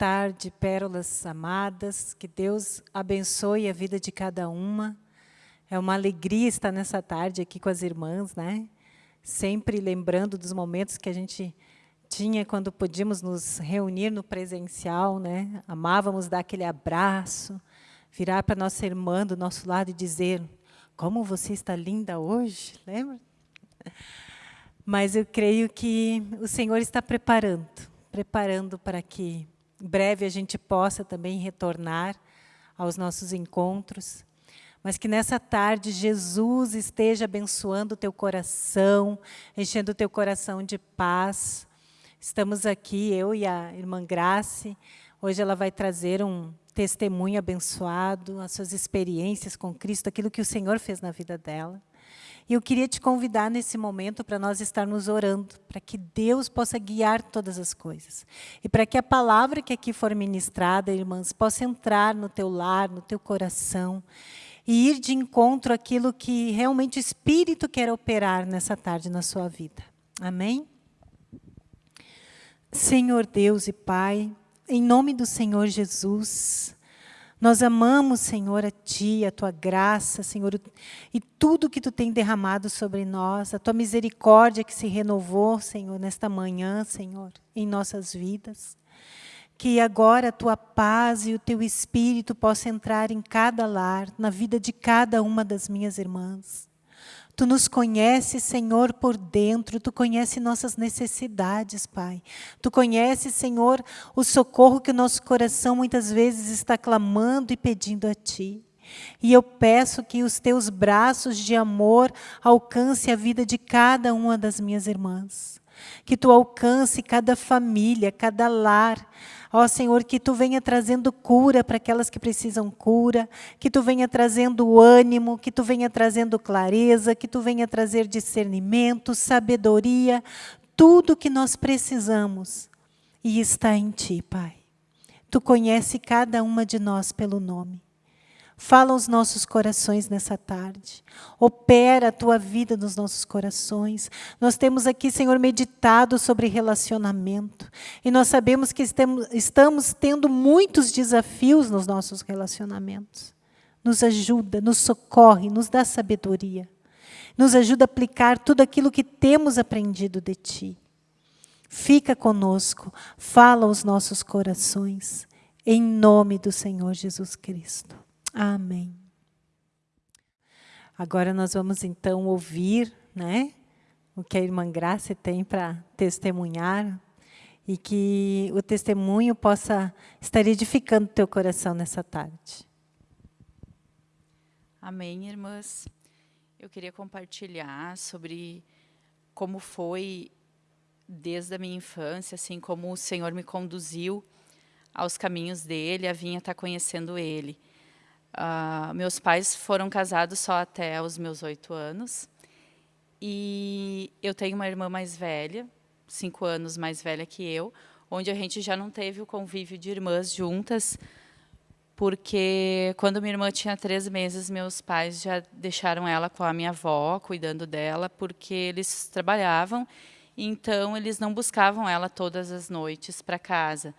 Tarde, pérolas amadas. Que Deus abençoe a vida de cada uma. É uma alegria estar nessa tarde aqui com as irmãs, né? Sempre lembrando dos momentos que a gente tinha quando podíamos nos reunir no presencial, né? Amávamos dar aquele abraço, virar para nossa irmã do nosso lado e dizer: "Como você está linda hoje", lembra? Mas eu creio que o Senhor está preparando, preparando para que em breve a gente possa também retornar aos nossos encontros, mas que nessa tarde Jesus esteja abençoando o teu coração, enchendo o teu coração de paz. Estamos aqui, eu e a irmã Grace, hoje ela vai trazer um testemunho abençoado, as suas experiências com Cristo, aquilo que o Senhor fez na vida dela. E eu queria te convidar nesse momento para nós estarmos orando, para que Deus possa guiar todas as coisas. E para que a palavra que aqui for ministrada, irmãs, possa entrar no teu lar, no teu coração, e ir de encontro àquilo que realmente o Espírito quer operar nessa tarde na sua vida. Amém? Senhor Deus e Pai, em nome do Senhor Jesus, nós amamos, Senhor, a Ti, a Tua graça, Senhor, e tudo que Tu tem derramado sobre nós, a Tua misericórdia que se renovou, Senhor, nesta manhã, Senhor, em nossas vidas. Que agora a Tua paz e o Teu Espírito possam entrar em cada lar, na vida de cada uma das minhas irmãs. Tu nos conheces, Senhor, por dentro, Tu conheces nossas necessidades, Pai. Tu conheces, Senhor, o socorro que o nosso coração muitas vezes está clamando e pedindo a Ti. E eu peço que os Teus braços de amor alcance a vida de cada uma das minhas irmãs. Que Tu alcance cada família, cada lar, Ó Senhor, que Tu venha trazendo cura para aquelas que precisam cura, que Tu venha trazendo ânimo, que Tu venha trazendo clareza, que Tu venha trazer discernimento, sabedoria, tudo que nós precisamos. E está em Ti, Pai. Tu conhece cada uma de nós pelo nome. Fala aos nossos corações nessa tarde. Opera a tua vida nos nossos corações. Nós temos aqui, Senhor, meditado sobre relacionamento. E nós sabemos que estamos tendo muitos desafios nos nossos relacionamentos. Nos ajuda, nos socorre, nos dá sabedoria. Nos ajuda a aplicar tudo aquilo que temos aprendido de Ti. Fica conosco, fala aos nossos corações. Em nome do Senhor Jesus Cristo. Amém. Agora nós vamos então ouvir né, o que a irmã Graça tem para testemunhar e que o testemunho possa estar edificando teu coração nessa tarde. Amém, irmãs. Eu queria compartilhar sobre como foi desde a minha infância, assim como o Senhor me conduziu aos caminhos dele, a vinha estar conhecendo ele. Uh, meus pais foram casados só até os meus oito anos. E eu tenho uma irmã mais velha, cinco anos mais velha que eu, onde a gente já não teve o convívio de irmãs juntas, porque quando minha irmã tinha três meses, meus pais já deixaram ela com a minha avó, cuidando dela, porque eles trabalhavam, então eles não buscavam ela todas as noites para casa.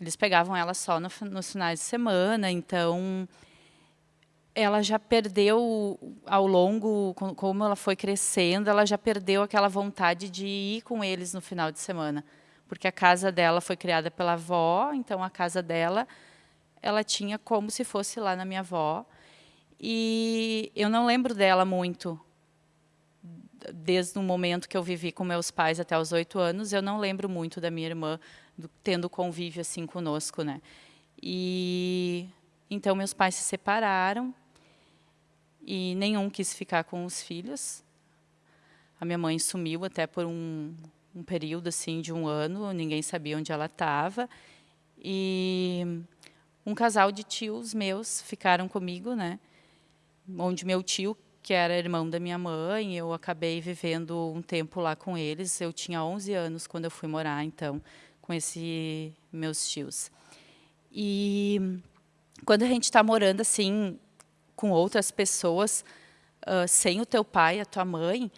Eles pegavam ela só no, nos finais de semana, então ela já perdeu ao longo, como ela foi crescendo, ela já perdeu aquela vontade de ir com eles no final de semana, porque a casa dela foi criada pela avó, então a casa dela, ela tinha como se fosse lá na minha avó, e eu não lembro dela muito, desde o momento que eu vivi com meus pais até os oito anos, eu não lembro muito da minha irmã do, tendo convívio assim conosco, né? E então meus pais se separaram e nenhum quis ficar com os filhos. A minha mãe sumiu até por um, um período assim de um ano, ninguém sabia onde ela estava. E um casal de tios meus ficaram comigo, né? Onde meu tio, que era irmão da minha mãe, eu acabei vivendo um tempo lá com eles. Eu tinha 11 anos quando eu fui morar, então, com esses meus tios. E quando a gente está morando assim com outras pessoas, uh, sem o teu pai, a tua mãe,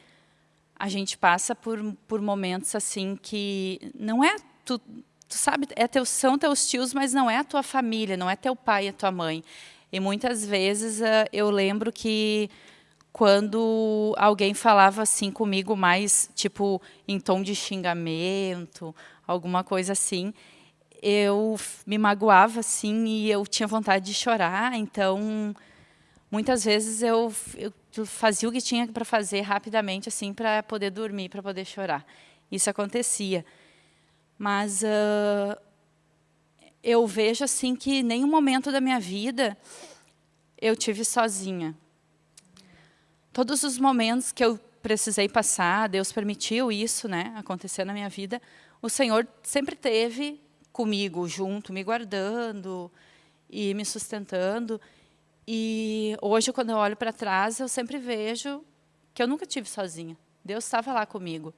a gente passa por, por momentos assim que não é tu, tu sabe, é teu, são teus tios, mas não é a tua família, não é teu pai a tua mãe. E muitas vezes uh, eu lembro que quando alguém falava assim comigo mais, tipo, em tom de xingamento, alguma coisa assim, eu me magoava assim e eu tinha vontade de chorar, então muitas vezes eu, eu fazia o que tinha para fazer rapidamente assim para poder dormir, para poder chorar. Isso acontecia. Mas uh, eu vejo assim que nenhum momento da minha vida eu tive sozinha. Todos os momentos que eu precisei passar, Deus permitiu isso, né, acontecer na minha vida, o Senhor sempre teve comigo, junto, me guardando e me sustentando. E hoje, quando eu olho para trás, eu sempre vejo que eu nunca tive sozinha. Deus estava lá comigo.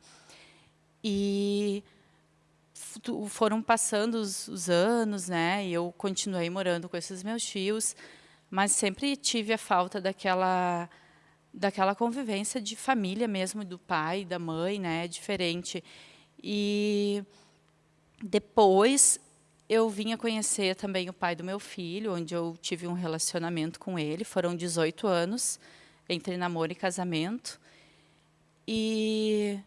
E foram passando os, os, anos, né? E eu continuei morando com esses meus tios, mas sempre tive a falta daquela daquela convivência de família mesmo, do pai, da mãe, né? Diferente. E depois eu vim a conhecer também o pai do meu filho, onde eu tive um relacionamento com ele. Foram 18 anos entre namoro e casamento. E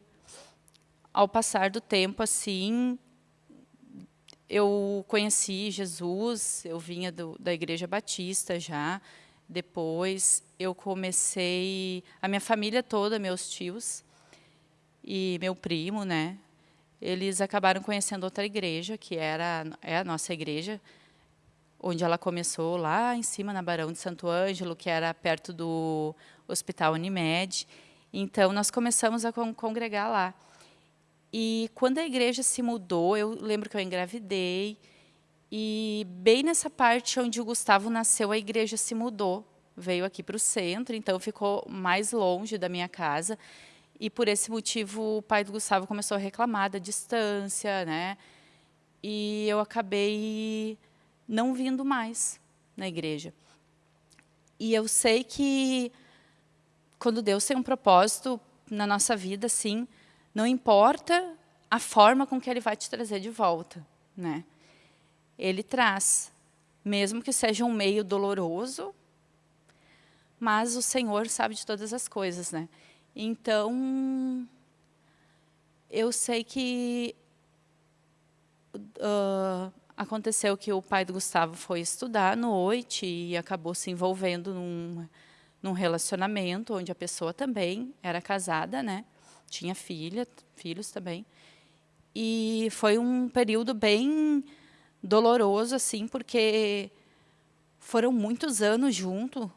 ao passar do tempo, assim, eu conheci Jesus, eu vinha do, da Igreja Batista já. Depois eu comecei, a minha família toda, meus tios e meu primo, né? Eles acabaram conhecendo outra igreja, que era é a nossa igreja, onde ela começou lá em cima, na Barão de Santo Ângelo, que era perto do Hospital Unimed. Então, nós começamos a congregar lá. E quando a igreja se mudou, eu lembro que eu engravidei, e bem nessa parte onde o Gustavo nasceu, a igreja se mudou, veio aqui para o centro, então ficou mais longe da minha casa. E por esse motivo o pai do Gustavo começou a reclamar da distância, né? E eu acabei não vindo mais na igreja. E eu sei que quando Deus tem um propósito na nossa vida, assim, não importa a forma com que ele vai te trazer de volta, né? Ele traz, mesmo que seja um meio doloroso, mas o Senhor sabe de todas as coisas, né? Então, eu sei que uh, aconteceu que o pai do Gustavo foi estudar à noite e acabou se envolvendo num, num relacionamento onde a pessoa também era casada, né? tinha filha, filhos também. E foi um período bem doloroso, assim, porque foram muitos anos junto,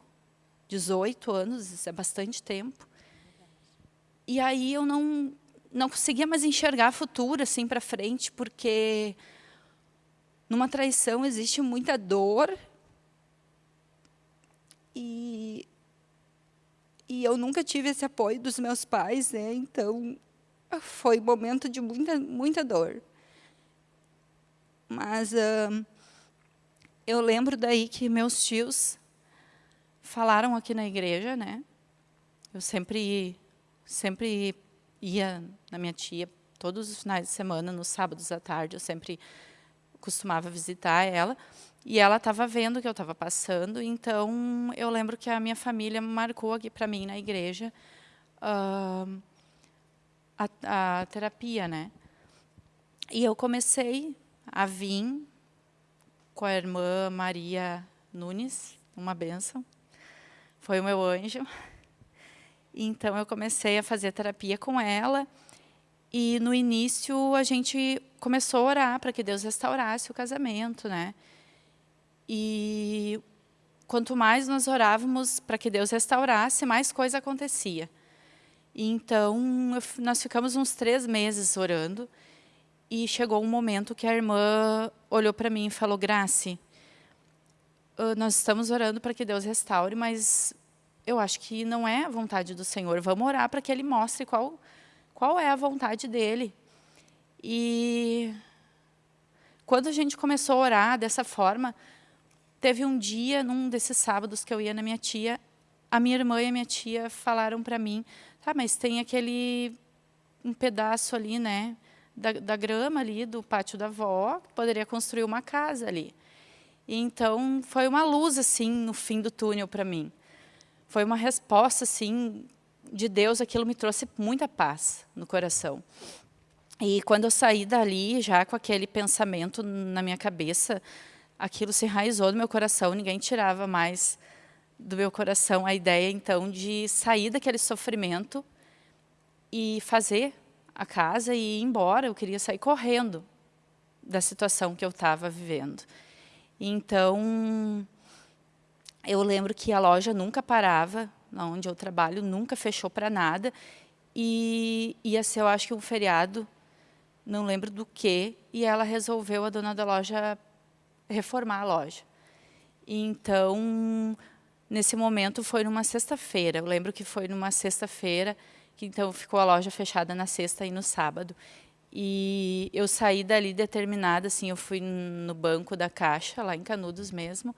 18 anos, isso é bastante tempo. E aí eu não, não conseguia mais enxergar futuro, assim, para frente, porque numa traição existe muita dor e e eu nunca tive esse apoio dos meus pais, né? Então, foi um momento de muita, muita dor. Mas eu lembro daí que meus tios falaram aqui na igreja, né? Eu sempre, sempre ia na minha tia todos os finais de semana, nos sábados à tarde, eu sempre costumava visitar ela. E ela estava vendo que eu estava passando, então eu lembro que a minha família marcou aqui para mim na igreja uh, a, a, terapia, né? E eu comecei a vir com a irmã Maria Nunes, uma benção. Foi o meu anjo. Então eu comecei a fazer terapia com ela. E no início a gente começou a orar para que Deus restaurasse o casamento, né? E quanto mais nós orávamos para que Deus restaurasse, mais coisa acontecia. Então, nós ficamos uns três meses orando, e chegou um momento que a irmã olhou para mim e falou, Grace, nós estamos orando para que Deus restaure, mas eu acho que não é a vontade do Senhor. Vamos orar para que Ele mostre qual, qual é a vontade dEle. E quando a gente começou a orar dessa forma, Teve um dia, num desses sábados que eu ia na minha tia, a minha irmã e a minha tia falaram para mim, tá, mas tem aquele um pedaço ali, né, da, da grama ali, do pátio da avó, poderia construir uma casa ali. E então, foi uma luz, assim, no fim do túnel para mim. Foi uma resposta, assim, de Deus, aquilo me trouxe muita paz no coração. E quando eu saí dali, já com aquele pensamento na minha cabeça, aquilo se enraizou no meu coração, ninguém tirava mais do meu coração a ideia, então, de sair daquele sofrimento e fazer a casa e ir embora. Eu queria sair correndo da situação que eu estava vivendo. Então, eu lembro que a loja nunca parava, onde eu trabalho, nunca fechou para nada. E ia ser, eu acho que um feriado, não lembro do que, e ela resolveu, a dona da loja, reformar a loja. Então, nesse momento, foi numa sexta-feira. Eu lembro que foi numa sexta-feira, que então ficou a loja fechada na sexta e no sábado. E eu saí dali determinada, assim, eu fui no banco da Caixa, lá em Canudos mesmo,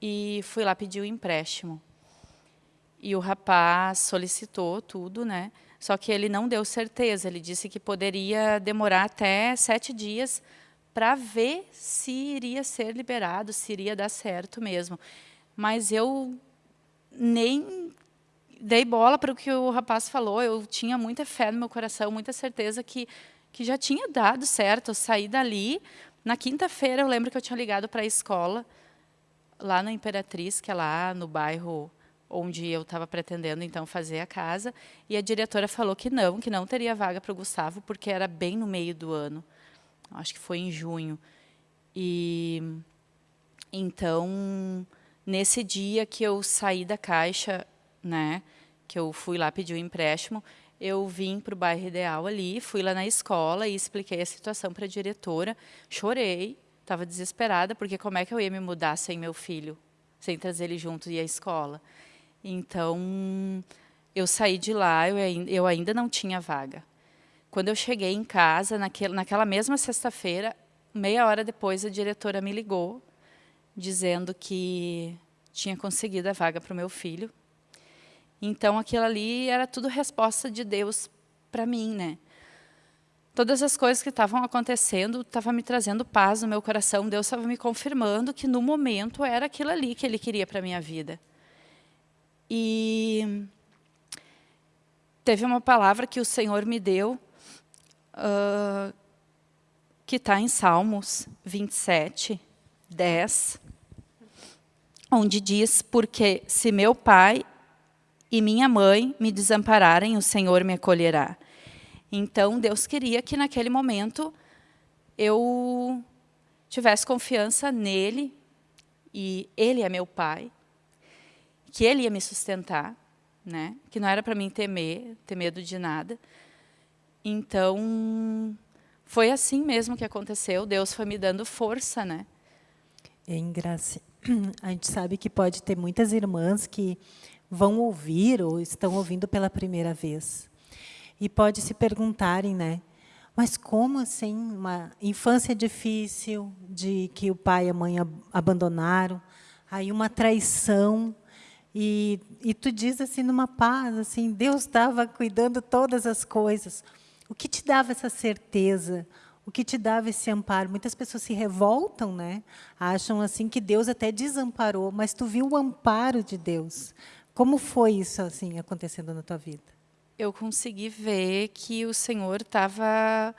e fui lá pedir o empréstimo. E o rapaz solicitou tudo, né? Só que ele não deu certeza, ele disse que poderia demorar até sete dias para ver se iria ser liberado, se iria dar certo mesmo. Mas eu nem dei bola para o que o rapaz falou, eu tinha muita fé no meu coração, muita certeza que, que já tinha dado certo. Eu saí dali, na quinta-feira eu lembro que eu tinha ligado para a escola, lá na Imperatriz, que é lá no bairro onde eu estava pretendendo então fazer a casa, e a diretora falou que não, que não teria vaga para o Gustavo, porque era bem no meio do ano. Acho que foi em junho. E então, nesse dia que eu saí da caixa, né, que eu fui lá pedir o um empréstimo, eu vim para o bairro ideal ali, fui lá na escola e expliquei a situação para a diretora, chorei, estava desesperada, porque como é que eu ia me mudar sem meu filho, sem trazer ele junto e a escola? Então, eu saí de lá, eu, ainda não tinha vaga. Quando eu cheguei em casa, naquela mesma sexta-feira, meia hora depois, a diretora me ligou, dizendo que tinha conseguido a vaga para o meu filho. Então, aquilo ali era tudo resposta de Deus para mim, né? Todas as coisas que estavam acontecendo estavam me trazendo paz no meu coração. Deus estava me confirmando que, no momento, era aquilo ali que Ele queria para a minha vida. E teve uma palavra que o Senhor me deu, uh, que está em Salmos 27, 10, onde diz, porque se meu pai e minha mãe me desampararem, o Senhor me acolherá. Então, Deus queria que naquele momento eu tivesse confiança nele, e ele é meu pai, que ele ia me sustentar, né? que não era para mim temer, ter medo de nada. Então, foi assim mesmo que aconteceu, Deus foi me dando força. Né? Em graça, a gente sabe que pode ter muitas irmãs que vão ouvir ou estão ouvindo pela primeira vez. E pode se perguntarem, né? Mas como assim uma infância difícil, de que o pai e a mãe abandonaram, aí uma traição, e, e tu diz assim numa paz, assim, Deus estava cuidando todas as coisas. O que te dava essa certeza? O que te dava esse amparo? Muitas pessoas se revoltam, né? Acham assim que Deus até desamparou, mas tu viu o amparo de Deus. Como foi isso assim acontecendo na tua vida? Eu consegui ver que o Senhor estava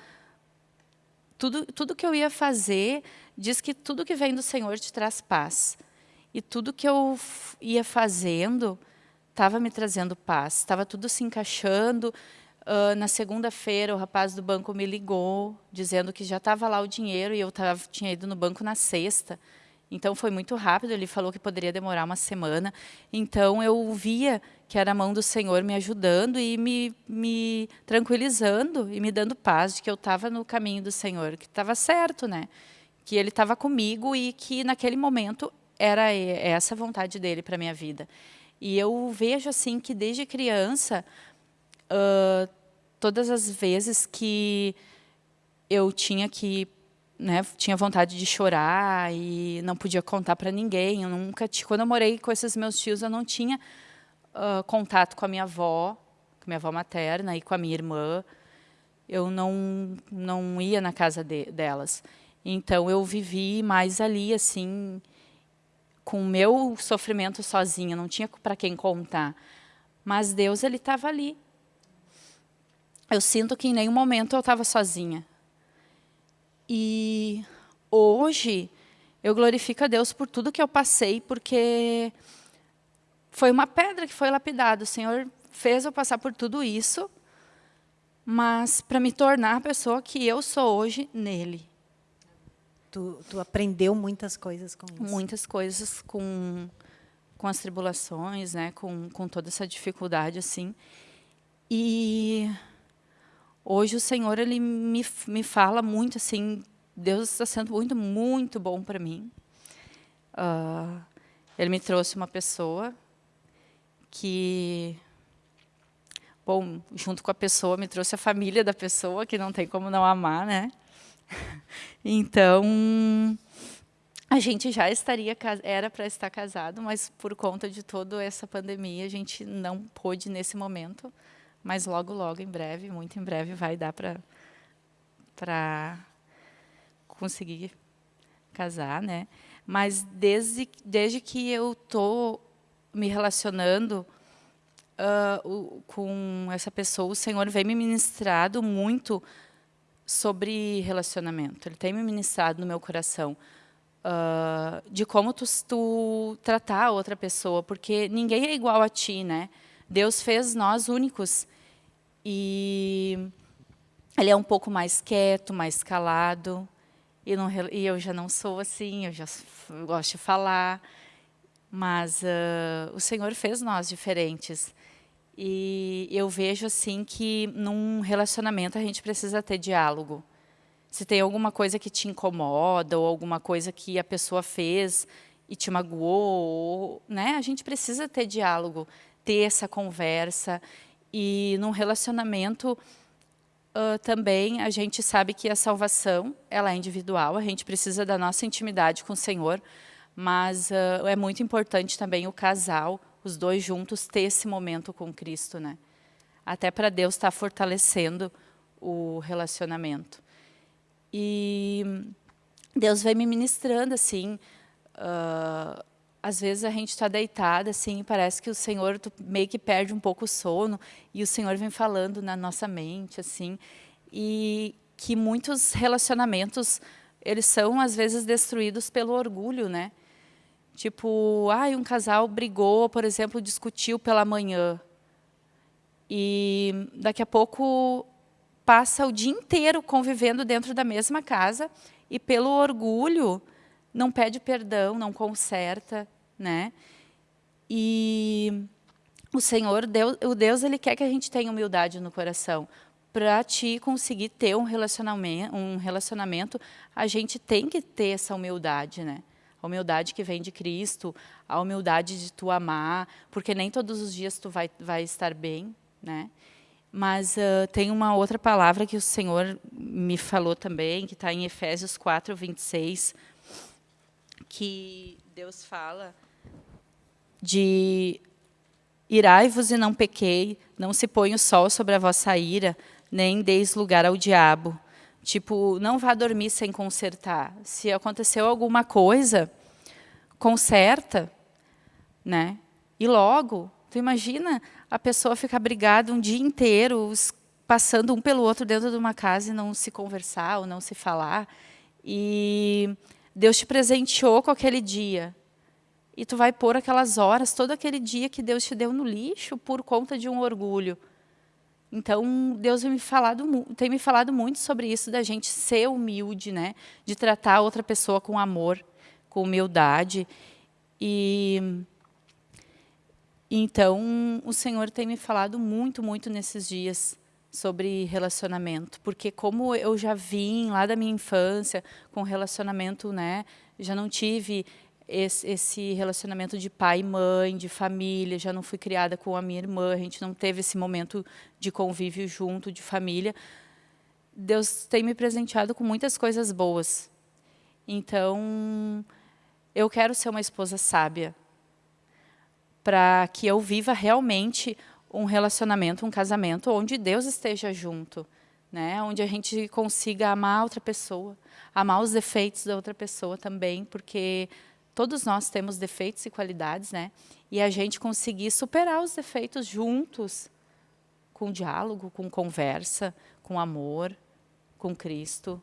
tudo tudo que eu ia fazer diz que tudo que vem do Senhor te traz paz. E tudo que eu ia fazendo estava me trazendo paz, estava tudo se encaixando. Uh, na segunda-feira, o rapaz do banco me ligou, dizendo que já estava lá o dinheiro e eu tava, tinha ido no banco na sexta. Então, foi muito rápido, ele falou que poderia demorar uma semana. Então, eu via que era a mão do Senhor me ajudando e me, me tranquilizando e me dando paz de que eu estava no caminho do Senhor, que estava certo, né? que Ele estava comigo e que, naquele momento, era essa vontade dele para a minha vida. E eu vejo assim que desde criança, uh, todas as vezes que eu tinha que né, tinha vontade de chorar e não podia contar para ninguém. Eu nunca, quando eu morei com esses meus tios, eu não tinha uh, contato com a minha avó, com a minha avó materna e com a minha irmã. eu não, não ia na casa de, delas. Então, eu vivi mais ali, assim, com o meu sofrimento sozinha, não tinha para quem contar. Mas Deus, Ele estava ali. Eu sinto que em nenhum momento eu estava sozinha. E hoje, eu glorifico a Deus por tudo que eu passei, porque foi uma pedra que foi lapidada. O Senhor fez eu passar por tudo isso, mas para me tornar a pessoa que eu sou hoje nele. Tu, tu aprendeu muitas coisas com isso. Muitas coisas com, com as tribulações, né? com, com toda essa dificuldade. assim. E hoje o Senhor ele me, me fala muito assim, Deus está sendo muito, muito bom para mim. Uh, ele me trouxe uma pessoa que, bom, junto com a pessoa, me trouxe a família da pessoa, que não tem como não amar, né? Então, a gente já estaria, era para estar casado, mas por conta de toda essa pandemia, a gente não pôde nesse momento, mas logo, logo, em breve, muito em breve, vai dar para conseguir casar, né? Mas desde, desde que eu tô me relacionando uh, o, com essa pessoa, o Senhor vem me ministrado muito sobre relacionamento. Ele tem me ministrado no meu coração uh, de como tu, tu tratar a outra pessoa, porque ninguém é igual a ti, né? Deus fez nós únicos e ele é um pouco mais quieto, mais calado. E, não, e eu já não sou assim, eu já gosto de falar. Mas uh, o Senhor fez nós diferentes. E eu vejo assim que num relacionamento a gente precisa ter diálogo. Se tem alguma coisa que te incomoda ou alguma coisa que a pessoa fez e te magoou, né? A gente precisa ter diálogo, ter essa conversa. E num relacionamento uh, também a gente sabe que a salvação ela é individual, a gente precisa da nossa intimidade com o Senhor, mas uh, é muito importante também o casal, os dois juntos, ter esse momento com Cristo, né? Até para Deus estar tá fortalecendo o relacionamento. E Deus vem me ministrando, assim, uh, às vezes a gente está deitada, assim, parece que o Senhor meio que perde um pouco o sono, e o Senhor vem falando na nossa mente, assim, e que muitos relacionamentos, eles são, às vezes, destruídos pelo orgulho, né? Tipo, ah, um casal brigou, por exemplo, discutiu pela manhã. E daqui a pouco passa o dia inteiro convivendo dentro da mesma casa e pelo orgulho não pede perdão, não conserta, né? E o Senhor, Deus, o Deus, ele quer que a gente tenha humildade no coração. Para te conseguir ter um relacionamento, um relacionamento, a gente tem que ter essa humildade, né? A humildade que vem de Cristo, a humildade de tu amar, porque nem todos os dias tu vai, vai estar bem, né? Mas uh, tem uma outra palavra que o Senhor me falou também, que está em Efésios 4, 26, que Deus fala de irai-vos e não pequei, não se põe o sol sobre a vossa ira, nem deis lugar ao diabo. Tipo, não vá dormir sem consertar. Se aconteceu alguma coisa, conserta, né? E logo, tu imagina a pessoa ficar brigada um dia inteiro, passando um pelo outro dentro de uma casa e não se conversar ou não se falar. E Deus te presenteou com aquele dia. E tu vai pôr aquelas horas, todo aquele dia que Deus te deu no lixo por conta de um orgulho. Então, Deus tem me falado, tem me falado muito sobre isso, da gente ser humilde, né? de tratar outra pessoa com amor, com humildade. E então, o Senhor tem me falado muito, muito nesses dias sobre relacionamento, porque como eu já vim lá da minha infância com relacionamento, né, já não tive esse, esse, relacionamento de pai e mãe, de família, já não fui criada com a minha irmã, a gente não teve esse momento de convívio junto, de família. Deus tem me presenteado com muitas coisas boas. Então, eu quero ser uma esposa sábia, para que eu viva realmente um relacionamento, um casamento, onde Deus esteja junto. né? Onde a gente consiga amar outra pessoa, amar os defeitos da outra pessoa também, porque todos nós temos defeitos e qualidades, né? E a gente conseguir superar os defeitos juntos, com diálogo, com conversa, com amor, com Cristo.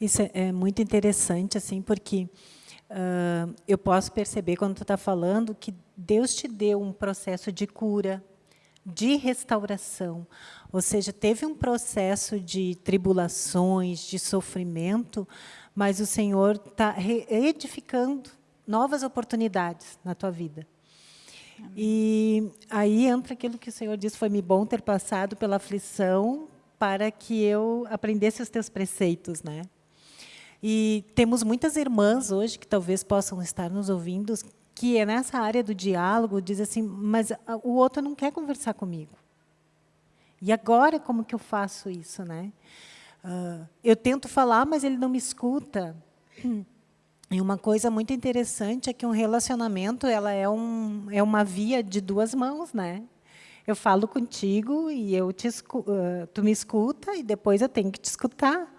Isso é, é muito interessante, assim, porque uh, eu posso perceber quando tu está falando que Deus te deu um processo de cura, de restauração, ou seja, teve um processo de tribulações, de sofrimento, mas o Senhor está edificando novas oportunidades na tua vida. Amém. E aí entra aquilo que o Senhor disse, foi-me bom ter passado pela aflição para que eu aprendesse os teus preceitos, né? E temos muitas irmãs hoje que talvez possam estar nos ouvindo que é nessa área do diálogo, diz assim, mas o outro não quer conversar comigo. E agora, como que eu faço isso? Né? Uh, eu tento falar, mas ele não me escuta. E uma coisa muito interessante é que um relacionamento ela é, um, é uma via de duas mãos. Né? Eu falo contigo e eu te, uh, tu me escuta e depois eu tenho que te escutar.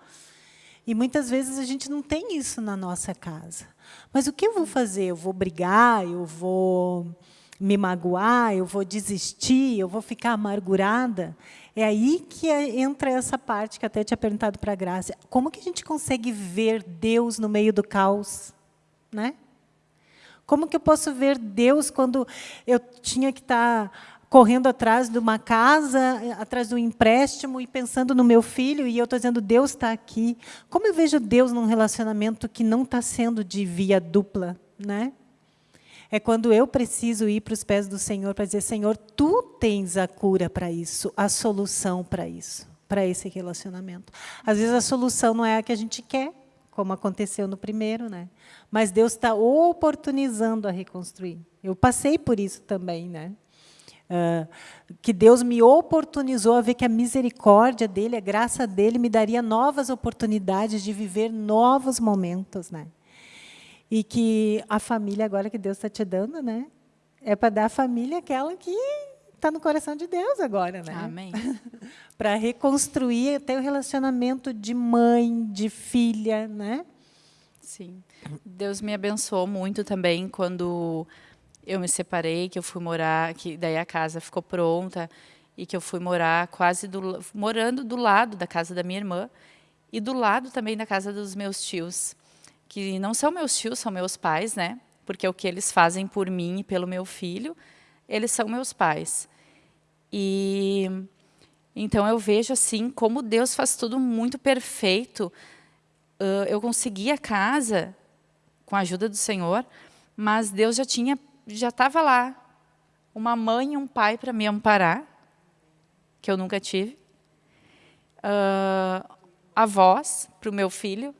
E muitas vezes a gente não tem isso na nossa casa. Mas o que eu vou fazer? Eu vou brigar, eu vou me magoar, eu vou desistir, eu vou ficar amargurada? É aí que é, entra essa parte que até tinha perguntado para a Graça. Como que a gente consegue ver Deus no meio do caos? Né? Como que eu posso ver Deus quando eu tinha que estar tá correndo atrás de uma casa, atrás de um empréstimo e pensando no meu filho, e eu estou dizendo, Deus está aqui. Como eu vejo Deus num relacionamento que não está sendo de via dupla? Né? É quando eu preciso ir para os pés do Senhor para dizer, Senhor, Tu tens a cura para isso, a solução para isso, para esse relacionamento. Às vezes a solução não é a que a gente quer, como aconteceu no primeiro, né? mas Deus está oportunizando a reconstruir. Eu passei por isso também, né? Uh, que Deus me oportunizou a ver que a misericórdia dele, a graça dele, me daria novas oportunidades de viver novos momentos, né? E que a família agora que Deus está te dando, né? É para dar a família aquela que está no coração de Deus agora, né? Amém. para reconstruir até o relacionamento de mãe, de filha, né? Sim. Deus me abençoou muito também quando eu me separei, que eu fui morar, que daí a casa ficou pronta e que eu fui morar quase do, morando do lado da casa da minha irmã e do lado também da casa dos meus tios, que não são meus tios, são meus pais, né? Porque o que eles fazem por mim e pelo meu filho, eles são meus pais. E então eu vejo assim como Deus faz tudo muito perfeito. Uh, eu consegui a casa com a ajuda do Senhor, mas Deus já tinha já estava lá uma mãe e um pai para me amparar, que eu nunca tive. Uh, avós para o meu filho,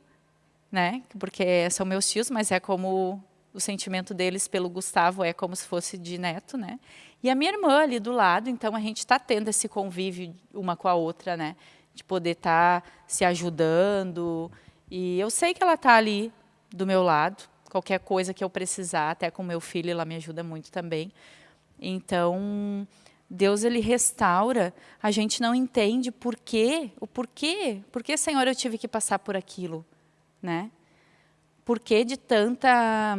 né? porque são meus tios, mas é como o sentimento deles pelo Gustavo é como se fosse de neto, né? E a minha irmã ali do lado, então a gente está tendo esse convívio uma com a outra, né? De poder estar tá se ajudando. E eu sei que ela está ali do meu lado, qualquer coisa que eu precisar, até com meu filho, ela me ajuda muito também. Então, Deus ele restaura, a gente não entende por quê, o porquê, por que, Senhor, eu tive que passar por aquilo, né? Por que de tanta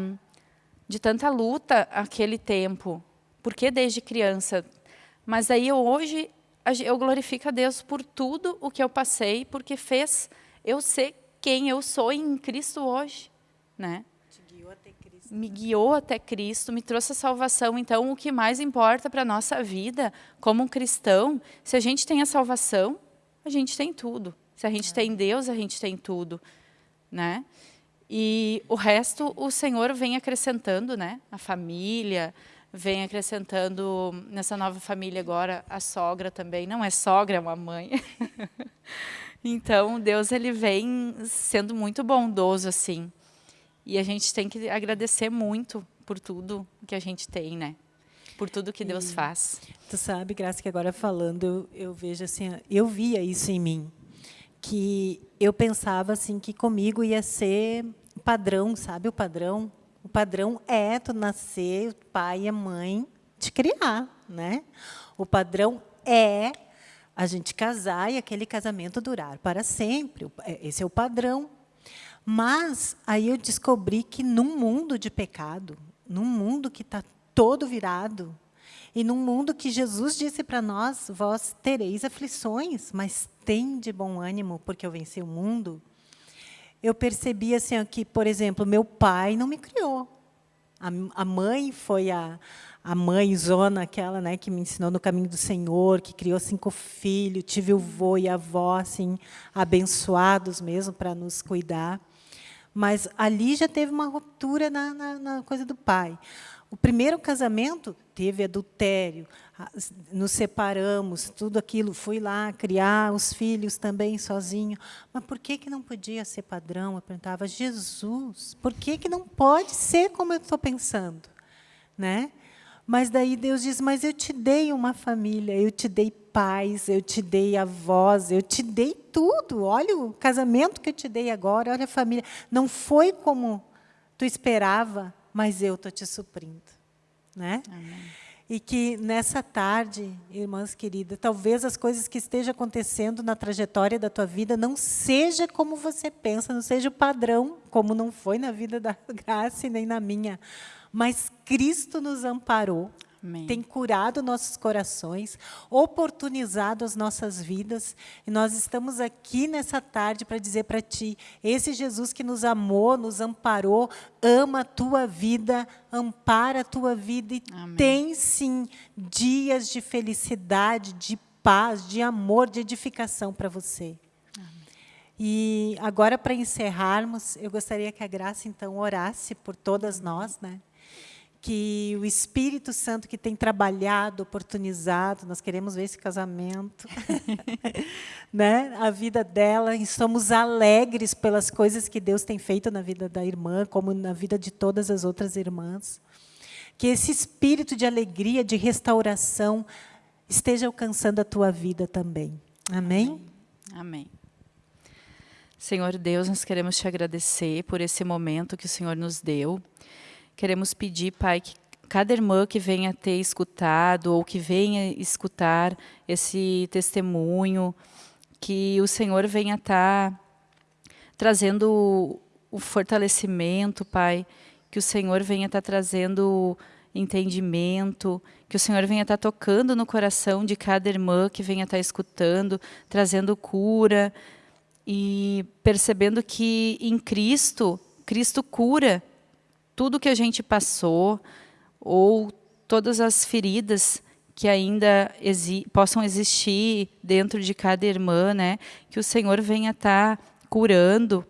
de tanta luta aquele tempo? Por que desde criança? Mas aí hoje eu glorifico a Deus por tudo o que eu passei, porque fez eu ser quem eu sou em Cristo hoje, né? me guiou até Cristo, me trouxe a salvação. Então, o que mais importa para a nossa vida, como um cristão, se a gente tem a salvação, a gente tem tudo. Se a gente é. tem Deus, a gente tem tudo. Né? E o resto, o Senhor vem acrescentando, né? A família, vem acrescentando nessa nova família agora a sogra também. Não é sogra, é uma mãe. então, Deus ele vem sendo muito bondoso assim. E a gente tem que agradecer muito por tudo que a gente tem, né? Por tudo que Deus e, faz. Tu sabe, Graça, que agora falando, eu, eu vejo assim, eu via isso em mim, que eu pensava assim que comigo ia ser padrão, sabe o padrão? O padrão é tu nascer, o pai e a mãe te criar, né? O padrão é a gente casar e aquele casamento durar para sempre. É, esse é o padrão. Mas aí eu descobri que num mundo de pecado, num mundo que está todo virado, e num mundo que Jesus disse para nós, vós tereis aflições, mas tem de bom ânimo, porque eu venci o mundo. Eu percebi assim que, por exemplo, meu pai não me criou. A, a mãe foi a, a mãe zona, aquela né, que me ensinou no caminho do Senhor, que criou cinco filhos, tive o vô e a avó assim, abençoados mesmo para nos cuidar. Mas ali já teve uma ruptura na, na, na coisa do pai. O primeiro casamento teve adultério, nos separamos, tudo aquilo, fui lá criar os filhos também sozinho. Mas por que, que não podia ser padrão? Eu perguntava, Jesus, por que, que não pode ser como eu estou pensando? Né? Mas daí Deus diz, mas eu te dei uma família, eu te dei pais, eu te dei avós, eu te dei tudo. Olha o casamento que eu te dei agora, olha a família. Não foi como tu esperava, mas eu estou te suprindo. Né? Amém. E que nessa tarde, irmãs queridas, talvez as coisas que estejam acontecendo na trajetória da tua vida não seja como você pensa, não seja o padrão, como não foi na vida da Graça nem na minha. Mas Cristo nos amparou, Amém. tem curado nossos corações, oportunizado as nossas vidas. E nós estamos aqui nessa tarde para dizer para ti, esse Jesus que nos amou, nos amparou, ama a tua vida, ampara a tua vida e Amém. tem sim dias de felicidade, de paz, de amor, de edificação para você. E agora, para encerrarmos, eu gostaria que a Graça, então, orasse por todas nós, né? Que o Espírito Santo que tem trabalhado, oportunizado, nós queremos ver esse casamento, né? a vida dela, e somos alegres pelas coisas que Deus tem feito na vida da irmã, como na vida de todas as outras irmãs. Que esse espírito de alegria, de restauração, esteja alcançando a tua vida também. Amém? Amém. Amém. Senhor Deus, nós queremos te agradecer por esse momento que o Senhor nos deu. Queremos pedir, Pai, que cada irmã que venha ter escutado ou que venha escutar esse testemunho, que o Senhor venha estar tá trazendo o fortalecimento, Pai, que o Senhor venha estar tá trazendo entendimento, que o Senhor venha estar tá tocando no coração de cada irmã que venha estar escutando, trazendo cura e percebendo que em Cristo, Cristo cura tudo que a gente passou ou todas as feridas que ainda exi possam existir dentro de cada irmã, né? Que o Senhor venha estar tá curando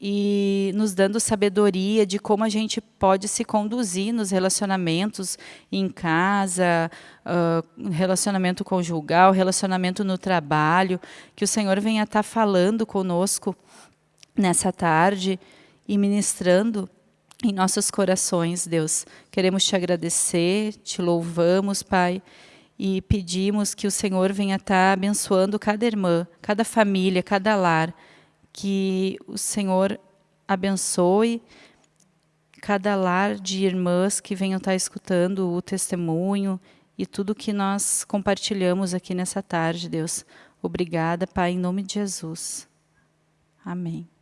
e nos dando sabedoria de como a gente pode se conduzir nos relacionamentos em casa, uh, relacionamento conjugal, relacionamento no trabalho, que o Senhor venha estar tá falando conosco nessa tarde e ministrando em nossos corações, Deus. Queremos te agradecer, te louvamos, Pai, e pedimos que o Senhor venha estar abençoando cada irmã, cada família, cada lar, que o Senhor abençoe cada lar de irmãs que venham estar escutando o testemunho e tudo que nós compartilhamos aqui nessa tarde, Deus. Obrigada, Pai, em nome de Jesus. Amém.